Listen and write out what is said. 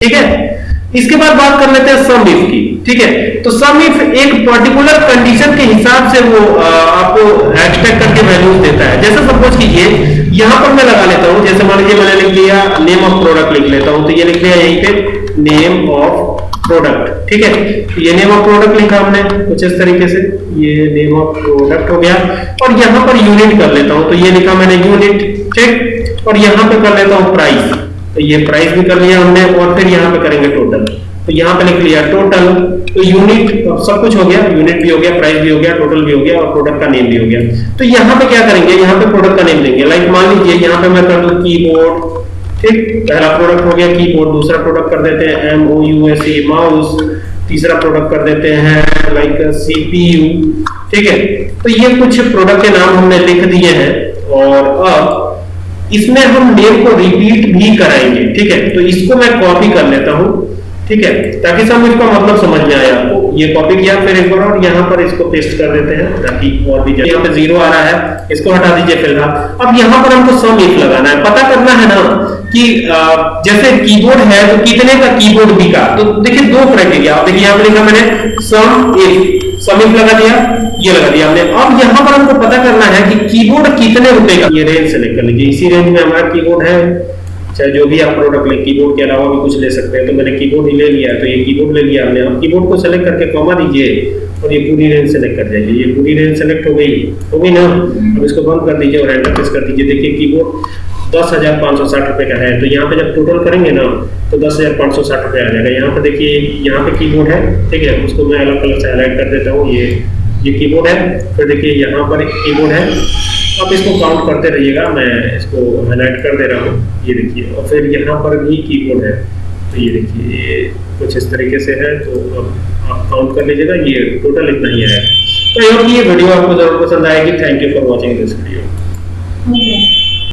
ठीक है? इसके बाद बात कर लेते हैं सम इफ़ की ठीक है? तो सम इफ़ एक पर्टिकुलर कंडीशन के हिसाब से वो आ, आपको एक्सपेक्ट करके वैल्यूज़ देता है। जैसे सपोज़ कीजिए यहाँ पर मैं लगा लेता हूँ जैसे मान लीजिए मैंने लिख लिया नेम ऑफ़ प्रोडक्ट लिख लेता हूँ तो ये लिख लिया यहीं पे नेम ऑफ़ प्रोडक्ट ठीक है? तो ये नेम ऑफ़ प्रोडक्ट लिखा हमने कुछ इस तरीके से ये नेम ऑफ़ प्रोडक्ट हो गया। और यहाँ पर यूनिट कर लेता हूँ तो ये लिखा मैंने यूनिट ठीक? और यहाँ पे कर लेता हूँ प्राइस तो ये प्राइस भी कर लिया हमने और फिर यहाँ पे करेंगे टोटल तो यहाँ पे लिख लिया टोटल तो यूनिट सब कुछ हो गया यूनिट भी हो गया प्राइस भी हो गया टोटल भी हो गया और प्रोडक्ट का नेम भी हो गया। तो यहाँ पे क्या करेंगे? यहाँ पे प्रोडक्ट का नेम देंगे लाइक मान लीजिए यहाँ पे मैं कर लूँ कीबोर्ड ठीक, पहला प्रोडक्ट हो गया कीबोर्ड दूसरा प्रोडक्ट कर देते हैं M O U S E mouse तीसरा प्रोडक्ट कर देते हैं लाइक सीपीयू ठीक है? तो ये कुछ प्रोडक्ट के नाम हमने लिख दिए हैं और अब इसमें हम नेम को रिपीट भी कराएँगे, ठीक है? तो इसको मैं कॉपी कर लेता हूँ, ठीक है? ताकि सब इसका मतलब समझ में आए आपको। ये कॉपी किया फिर एक बार और यहाँ पर इसको पेस्ट कर देते हैं, ताकि और भी यहाँ पे ज़ीरो आ रहा है, इसको हटा दीजिए फ़िलहाल अब यहाँ पर हमको सम इफ़ लगाना है। पता करना है ना कि जैसे कीबोर्ड है तो कितने का कीबोर्ड बिका तो देखिए दो क्राइटेरिया आप देखिए यहाँ पे लिखा मैंने सम इफ़ सम इफ़ लगा दिया, ये लगा दिया हमने। अब यहाँ पर हमको पता करना है कि कितने रुपए का ये रेंज सेलेक्ट कर लीजिए इसी रेंज में हमारा कीबोर्ड है। चाहे जो भी आप प्रोडक्ट ले कीबोर्ड के अलावा भी कुछ ले सकते हैं। तो मैंने कीबोर्ड ही ले लिया तो ये कीबोर्ड ले लिया हमने। अब कीबोर्ड को सेलेक्ट करके कॉमा दीजिए और ये पूरी रेंज सेलेक्ट कर जाइए। ये पूरी रेंज सेलेक्ट हो गई। हो गई ना? अब इसको बंद कर दीजिए और एंटर प्रेस कर दीजिए। देखिए कीबोर्ड दस हज़ार पाँच सौ साठ रुपए का है। तो यहाँ पे जब टोटल करेंगे ना तो दस हज़ार पाँच सौ साठ रुपए आ जाएगा। यहाँ पे देखिए, यहाँ पे कीबोर्ड है, ठीक है? उसको मैं अलग कलर से हाईलाइट कर देता हूँ। ये ये कीबोर्ड है। फिर देखिए, यहाँ पर एक कीबोर्ड है। अब इसको काउंट करते रहिएगा, मैं इसको हाईलाइट कर दे रहा हूँ। ये देखिए, और फिर यहाँ पर भी कीबोर्ड है। तो ये देखिए, ये कुछ इस तरीके से है तो अब आप काउंट कर लीजिएगा, ये टोटल इतना ही है। तो ये वीडियो आपको ज़रूर पसंद आएगी। Thank you for watching this video.